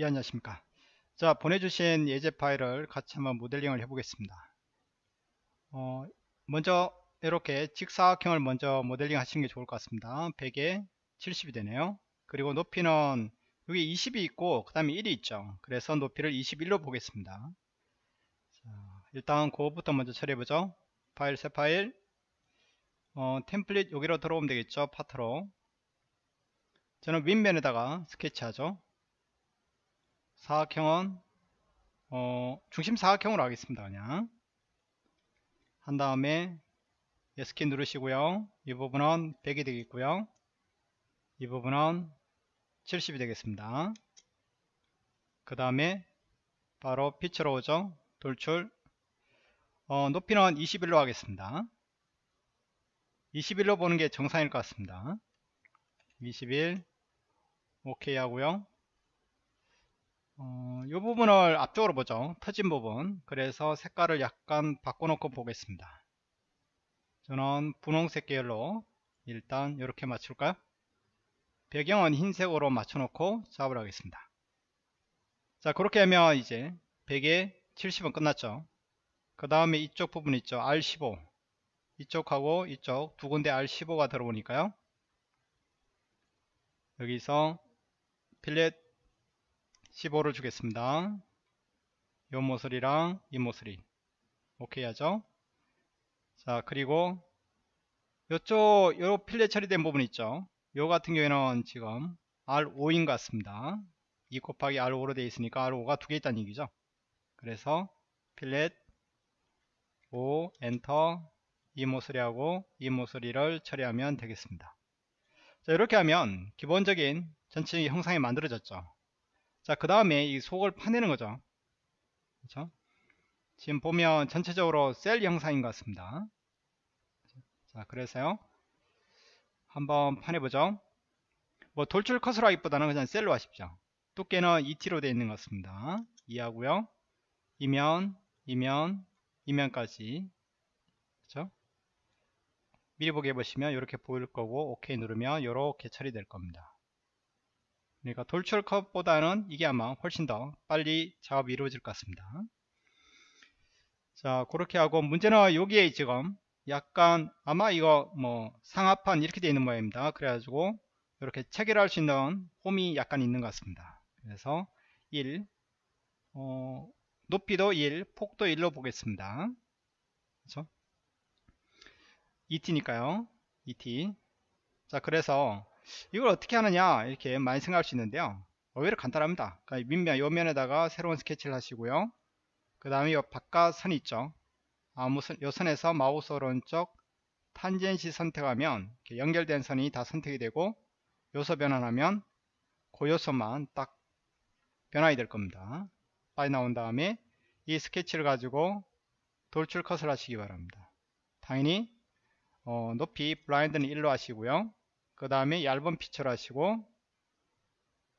예 안녕하십니까. 자 보내주신 예제 파일을 같이 한번 모델링을 해 보겠습니다. 어, 먼저 이렇게 직사각형을 먼저 모델링 하시는 게 좋을 것 같습니다. 100에 70이 되네요. 그리고 높이는 여기 20이 있고 그 다음에 1이 있죠. 그래서 높이를 21로 보겠습니다. 자, 일단 그거부터 먼저 처리해 보죠. 파일 새 파일. 어, 템플릿 여기로 들어오면 되겠죠. 파트로. 저는 윗면에다가 스케치하죠 사각형은 어, 중심 사각형으로 하겠습니다 그냥. 한 다음에 예스키 누르시고요. 이 부분은 100이 되겠고요. 이 부분은 70이 되겠습니다. 그 다음에 바로 피처로 오죠 돌출. 어, 높이는 21로 하겠습니다. 21로 보는 게 정상일 것 같습니다. 21 오케이 하고요 어, 이 부분을 앞쪽으로 보죠. 터진 부분. 그래서 색깔을 약간 바꿔놓고 보겠습니다. 저는 분홍색 계열로 일단 이렇게 맞출까요? 배경은 흰색으로 맞춰놓고 작업을 하겠습니다. 자 그렇게 하면 이제 100에 70은 끝났죠. 그 다음에 이쪽 부분 있죠. R15 이쪽하고 이쪽 두 군데 R15가 들어오니까요. 여기서 필렛 15를 주겠습니다. 요 모서리랑 이 모서리 오케이 하죠. 자 그리고 요쪽 요 필렛 처리된 부분 있죠. 요 같은 경우에는 지금 R5인 것 같습니다. 2 곱하기 R5로 되어 있으니까 R5가 두 개 있다는 얘기죠. 그래서 필렛 5 엔터 이 모서리하고 이 모서리를 처리하면 되겠습니다. 자 이렇게 하면 기본적인 전체 형상이 만들어졌죠. 자, 그 다음에 이 속을 파내는 거죠. 그렇죠? 지금 보면 전체적으로 셀 형상인 것 같습니다. 자, 그래서요. 한번 파내보죠. 뭐 돌출 컷으로 하기보다는 그냥 셀로 하십시오. 두께는 2T로 되어 있는 것 같습니다. 이해하고요. 이면, 이면, 이면까지. 그렇죠? 미리 보기 해보시면 이렇게 보일 거고 오케이 누르면 이렇게 처리될 겁니다. 그러니까 돌출 컷보다는 이게 아마 훨씬 더 빨리 작업이 이루어질 것 같습니다. 자 그렇게 하고 문제는 여기에 지금 약간 아마 이거 뭐 상하판 이렇게 되어 있는 모양입니다. 그래가지고 이렇게 체결할 수 있는 홈이 약간 있는 것 같습니다. 그래서 1 어, 높이도 1 폭도 1로 보겠습니다. 그렇죠? 2t니까요. 2t 자 그래서 이걸 어떻게 하느냐 이렇게 많이 생각할 수 있는데요. 오히려 간단합니다. 그러니까 밑면 요면에다가 새로운 스케치를 하시고요. 그 다음에 이 바깥 선 있죠. 아무 선, 요 선에서 마우스 오른쪽 탄젠시 선택하면 연결된 선이 다 선택이 되고 요소 변환하면 그 요소만 딱 변화가 될 겁니다. 빨리 나온 다음에 이 스케치를 가지고 돌출 컷을 하시기 바랍니다. 당연히 어, 높이 블라인드는 1로 하시고요 그 다음에 얇은 피처를 하시고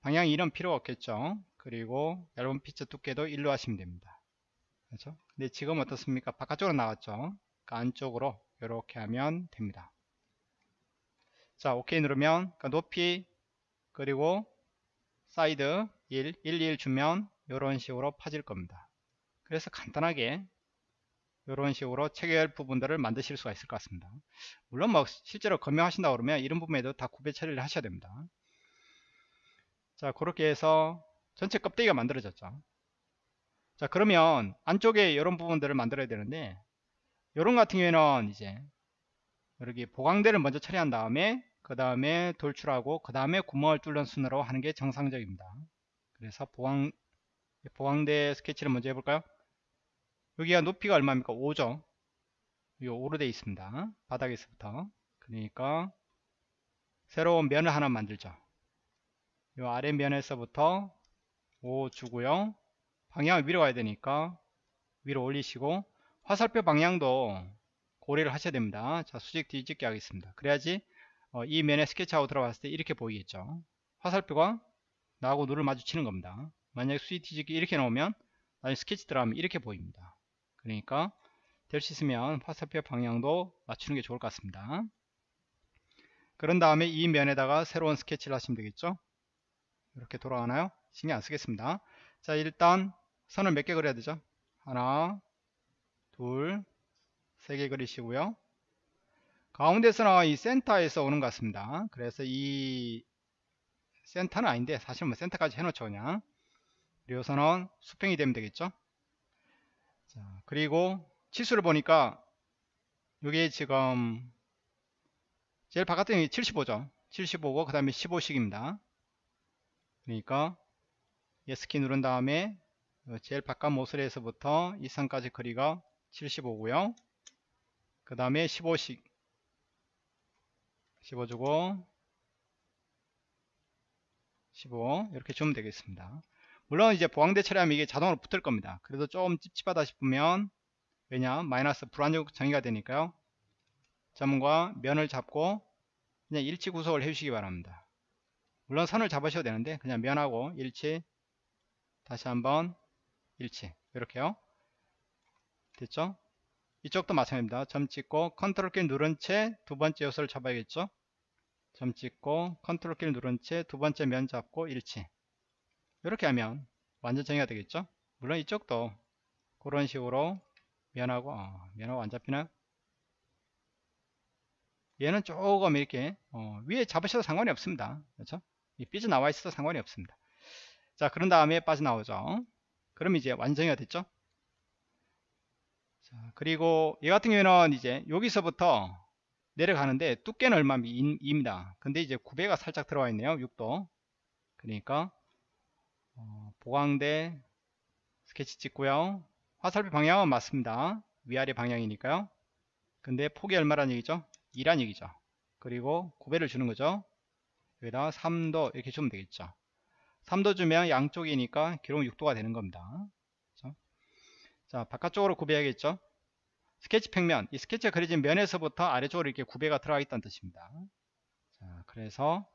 방향 이런 필요가 없겠죠? 그리고 얇은 피처 두께도 1로 하시면 됩니다. 그렇죠? 근데 지금 어떻습니까? 바깥쪽으로 나왔죠? 그러니까 안쪽으로 이렇게 하면 됩니다. 자 오케이 누르면 그러니까 높이 그리고 사이드 1, 1, 1 주면 이런 식으로 파질 겁니다. 그래서 간단하게 이런 식으로 체결 부분들을 만드실 수가 있을 것 같습니다. 물론 뭐 실제로 금형하신다 그러면 이런 부분에도 다 구배 처리를 하셔야 됩니다. 자 그렇게 해서 전체 껍데기가 만들어졌죠. 자 그러면 안쪽에 이런 부분들을 만들어야 되는데 이런 같은 경우에는 이제 여기 보강대를 먼저 처리한 다음에 그 다음에 돌출하고 그 다음에 구멍을 뚫는 순으로 하는 게 정상적입니다. 그래서 보강 보강대 스케치를 먼저 해볼까요? 여기가 높이가 얼마입니까? 5죠. 이 5로 되어 있습니다. 바닥에서부터. 그러니까 새로운 면을 하나 만들죠. 이 아래 면에서부터 5 주고요. 방향을 위로 가야 되니까 위로 올리시고 화살표 방향도 고려를 하셔야 됩니다. 자 수직 뒤집기 하겠습니다. 그래야지 어, 이 면에 스케치하고 들어갔을 때 이렇게 보이겠죠. 화살표가 나하고 눈을 마주치는 겁니다. 만약에 수직 뒤집기 이렇게 나오면 나중에 스케치 들어가면 이렇게 보입니다. 그러니까 될 수 있으면 화살표 방향도 맞추는 게 좋을 것 같습니다. 그런 다음에 이 면에다가 새로운 스케치를 하시면 되겠죠. 이렇게 돌아가나요? 신경 안 쓰겠습니다. 자, 일단 선을 몇 개 그려야 되죠? 하나, 둘, 세 개 그리시고요. 가운데서는 이 센터에서 오는 것 같습니다. 그래서 이 센터는 아닌데 사실 뭐 센터까지 해놓죠 그냥. 그리고 선은 수평이 되면 되겠죠. 자, 그리고 치수를 보니까 이게 지금 제일 바깥에 75죠. 75고 그 다음에 15씩입니다. 그러니까 예스키 누른 다음에 제일 바깥 모서리에서부터 이 선까지 거리가 75고요. 그 다음에 15씩 15주고 15 이렇게 주면 되겠습니다. 물론 이제 보강대 처리하면 이게 자동으로 붙을 겁니다. 그래도 좀 찝찝하다 싶으면 왜냐 마이너스 불안정 정의가 되니까요. 점과 면을 잡고 그냥 일치 구속을 해주시기 바랍니다. 물론 선을 잡으셔도 되는데 그냥 면하고 일치 다시 한번 일치 이렇게요. 됐죠? 이쪽도 마찬가지입니다. 점 찍고 컨트롤 키 누른 채 두 번째 요소를 잡아야겠죠? 점 찍고 컨트롤 키를 누른 채 두 번째 면 잡고 일치 이렇게 하면 완전 정의가 되겠죠? 물론 이쪽도 그런 식으로 면하고 어, 면하고 안 잡히나? 얘는 조금 이렇게 어, 위에 잡으셔도 상관이 없습니다. 그렇죠? 삐져나와 있어도 상관이 없습니다. 자 그런 다음에 빠져나오죠. 그럼 이제 완전히가 됐죠? 자, 그리고 얘 같은 경우에는 이제 여기서부터 내려가는데 두께는 얼마입니다. 근데 이제 9배가 살짝 들어와 있네요. 6도. 그러니까 어, 보강대 스케치 찍고요. 화살표 방향은 맞습니다. 위아래 방향이니까요. 근데 폭이 얼마란 얘기죠? 2란 얘기죠. 그리고 9배를 주는 거죠. 여기다 3도 이렇게 주면 되겠죠. 3도 주면 양쪽이니까 기록 6도가 되는 겁니다. 자 바깥쪽으로 구배해야겠죠 스케치 평면 이 스케치가 그려진 면에서부터 아래쪽으로 이렇게 구배가 들어가 있다는 뜻입니다 자 그래서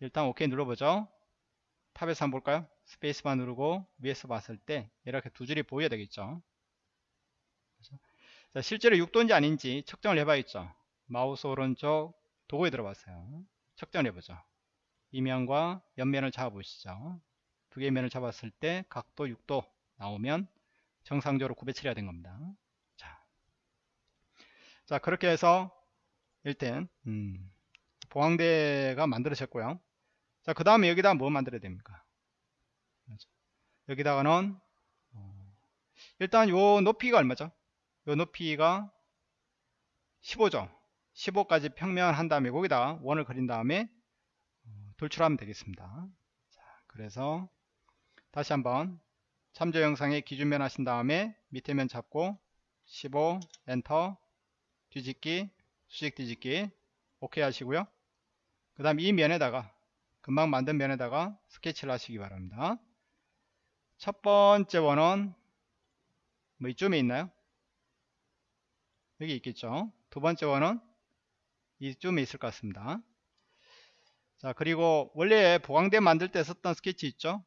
일단 OK 눌러보죠 top에서 한번 볼까요 스페이스바 누르고 위에서 봤을 때 이렇게 두 줄이 보여야 되겠죠 자, 실제로 6도인지 아닌지 측정을 해봐야겠죠 마우스 오른쪽 도구에 들어가서요 측정을 해보죠 이 면과 옆면을 잡아보시죠 두 개의 면을 잡았을 때 각도 6도 나오면 정상적으로 구배 처리가 된 겁니다. 자, 자 그렇게 해서 일단 음, 보강대가 만들어졌고요. 자, 그 다음에 여기다 뭐 만들어야 됩니까? 여기다가는 어, 일단 요 높이가 얼마죠? 요 높이가 15죠. 15까지 평면한 다음에 거기다 원을 그린 다음에 어, 돌출하면 되겠습니다. 자, 그래서 다시 한번 참조 영상에 기준면 하신 다음에 밑에 면 잡고 15 엔터 뒤집기 수직 뒤집기 오케이 하시고요 그 다음 이 면에다가 금방 만든 면에다가 스케치를 하시기 바랍니다 첫 번째 원은 뭐 이쯤에 있나요? 여기 있겠죠? 두 번째 원은 이쯤에 있을 것 같습니다. 자 그리고 원래 보강대 만들 때 썼던 스케치 있죠?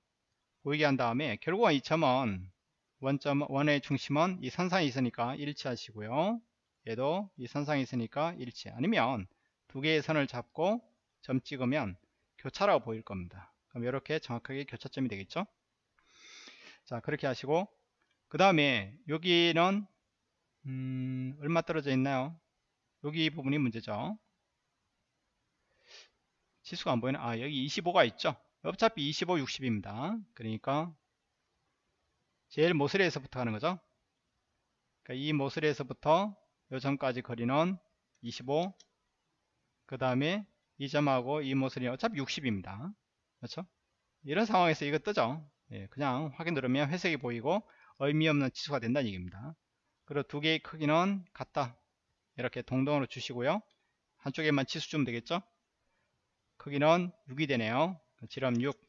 보이게 한 다음에 결국은 이 점은 원점 원의 중심은 이 선상에 있으니까 일치 하시고요. 얘도 이 선상에 있으니까 일치. 아니면 두 개의 선을 잡고 점 찍으면 교차라고 보일 겁니다. 그럼 이렇게 정확하게 교차점이 되겠죠 자 그렇게 하시고 그 다음에 여기는 음, 얼마 떨어져 있나요 여기 이 부분이 문제죠 지수가 안 보이나 아 여기 25가 있죠 어차피 25, 60입니다. 그러니까 제일 모서리에서부터 하는 거죠. 그러니까 이 모서리에서부터 요 점까지 거리는 25. 그 다음에 이 점하고 이 모서리는 어차피 60입니다. 그렇죠? 이런 상황에서 이거 뜨죠. 예, 그냥 확인 누르면 회색이 보이고 의미 없는 치수가 된다는 얘기입니다. 그리고 두 개의 크기는 같다. 이렇게 동동으로 주시고요. 한쪽에만 치수 주면 되겠죠? 크기는 6이 되네요. 지름 6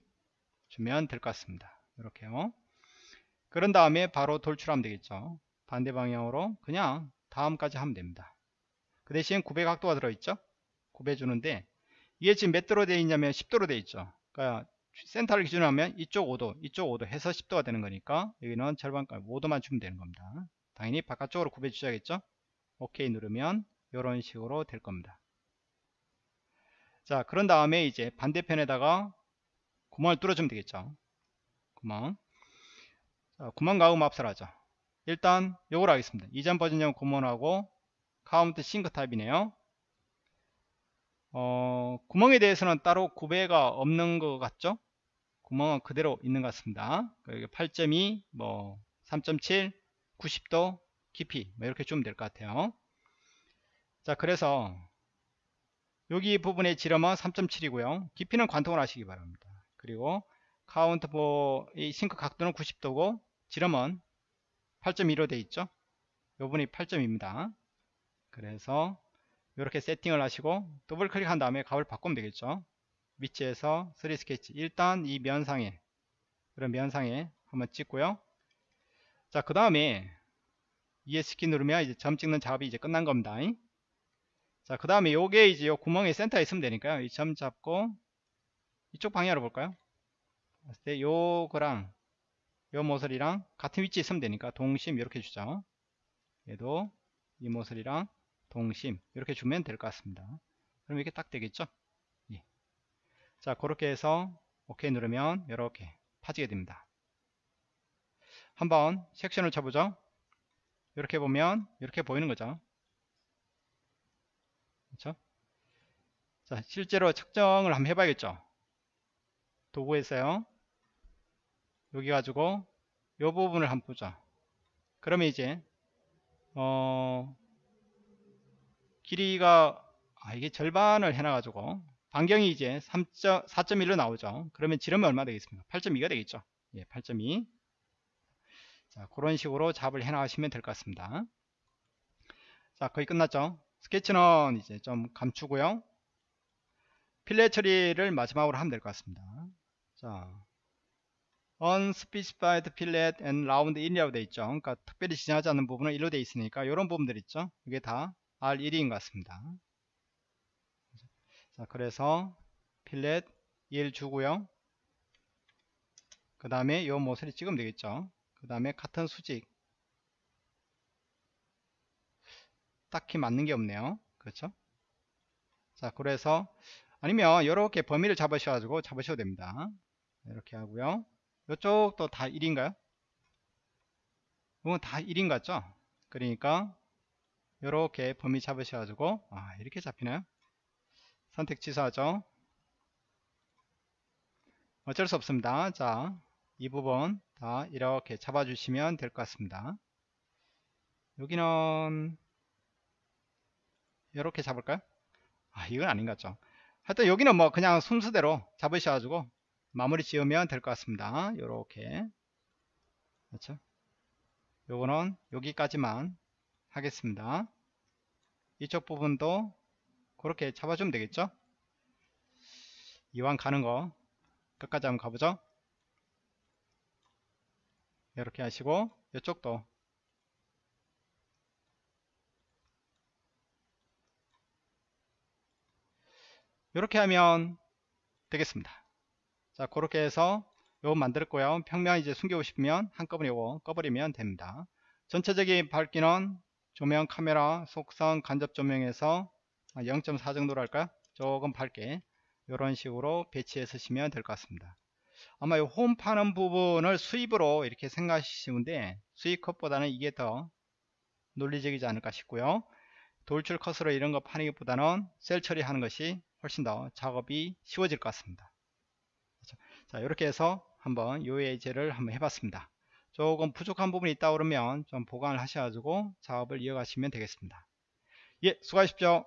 주면 될 것 같습니다. 이렇게요. 그런 다음에 바로 돌출하면 되겠죠. 반대 방향으로 그냥 다음까지 하면 됩니다. 그 대신 9배 각도가 들어있죠. 9배 주는데 이게 지금 몇 도로 되어 있냐면 10도로 되어 있죠. 그러니까 센터를 기준으로 하면 이쪽 5도, 이쪽 5도 해서 10도가 되는 거니까 여기는 절반까지 5도만 주면 되는 겁니다. 당연히 바깥쪽으로 9배 주셔야겠죠. 오케이 누르면 이런 식으로 될 겁니다. 자, 그런 다음에 이제 반대편에다가 구멍을 뚫어주면 되겠죠 구멍 자, 구멍 가음 앞설하죠 일단 요걸 하겠습니다 이전 버전용 구멍하고 countersink 타입이네요 어, 구멍에 대해서는 따로 구배가 없는 것 같죠? 구멍은 그대로 있는 것 같습니다. 8.2 뭐 3.7 90도 깊이 뭐 이렇게 주면 될 것 같아요. 자 그래서 여기 부분의 지름은 3.7이고요. 깊이는 관통을 하시기 바랍니다. 그리고 countersink 각도는 90도고 지름은 8.2로 되어 있죠? 요 부분이 8.2입니다. 그래서 이렇게 세팅을 하시고 더블 클릭한 다음에 값을 바꾸면 되겠죠? 위치에서 3D 스케치 일단 이 면상에 그런 면상에 한번 찍고요. 자 그 다음에 ESC키 누르면 이제 점 찍는 작업이 이제 끝난 겁니다. 자 그 다음에 요게 이제 요 구멍의 센터에 있으면 되니까요. 이 점 잡고 이쪽 방향으로 볼까요? 때 요거랑 요 모서리랑 같은 위치에 있으면 되니까 동심 이렇게 주죠. 얘도 이 모서리랑 동심 이렇게 주면 될 것 같습니다. 그럼 이렇게 딱 되겠죠? 예. 자 그렇게 해서 OK 누르면 이렇게 파지게 됩니다. 한번 섹션을 쳐보죠. 이렇게 보면 이렇게 보이는 거죠? 그렇죠? 자 실제로 측정을 한번 해봐야겠죠? 도구에서요. 여기 가지고 이 부분을 한번 보죠 그러면 이제 어 길이가 아 이게 절반을 해놔 가지고 반경이 이제 4.1로 나오죠 그러면 지름이 얼마 되겠습니까 8.2가 되겠죠 예, 8.2 자, 그런 식으로 잡을 해 나가시면 될 것 같습니다. 자, 거의 끝났죠? 스케치는 이제 좀 감추고요. 필렛 처리를 마지막으로 하면 될 것 같습니다. 자, unspecified fillet and round in이라고 되어 있죠. 그러니까 특별히 지정하지 않는 부분은 1로 되어 있으니까 이런 부분들 있죠. 이게 다 R1인 것 같습니다. 자, 그래서 필렛 1 주고요. 그 다음에 이 모서리 찍으면 되겠죠. 그 다음에 같은 수직. 딱히 맞는 게 없네요. 그렇죠? 자 그래서 아니면 이렇게 범위를 잡으셔가지고 잡으셔도 됩니다. 이렇게 하고요. 이쪽도 다 1인가요? 이건 다 1인 같죠? 그러니까 이렇게 범위 잡으셔가지고 아 이렇게 잡히나요 선택 취소하죠 어쩔 수 없습니다 자 이 부분 다 이렇게 잡아주시면 될 것 같습니다. 여기는 이렇게 잡을까요? 아 이건 아닌 것 같죠. 하여튼 여기는 뭐 그냥 순서대로 잡으셔가지고 마무리 지으면 될 것 같습니다. 이렇게 그렇죠? 요거는 여기까지만 하겠습니다. 이쪽 부분도 그렇게 잡아주면 되겠죠? 이왕 가는 거 끝까지 한번 가보죠. 이렇게 하시고 이쪽도 이렇게 하면 되겠습니다 자 그렇게 해서 요거 만들었고요 평면 이제 숨기고 싶으면 한꺼번에 요거 꺼버리면 됩니다 전체적인 밝기는 조명 카메라 속성 간접 조명에서 0.4 정도로 할까요? 조금 밝게 이런 식으로 배치해 쓰시면 될 것 같습니다. 아마 홈 파는 부분을 수입으로 이렇게 생각하시는데 수입 컷보다는 이게 더 논리적이지 않을까 싶고요. 돌출 컷으로 이런 거 파는 것보다는 셀 처리하는 것이 훨씬 더 작업이 쉬워질 것 같습니다. 그렇죠? 자 이렇게 해서 한번 요 예제를 한번 해봤습니다 조금 부족한 부분이 있다 그러면 좀 보강을 하셔가지고 작업을 이어가시면 되겠습니다. 예 수고하십시오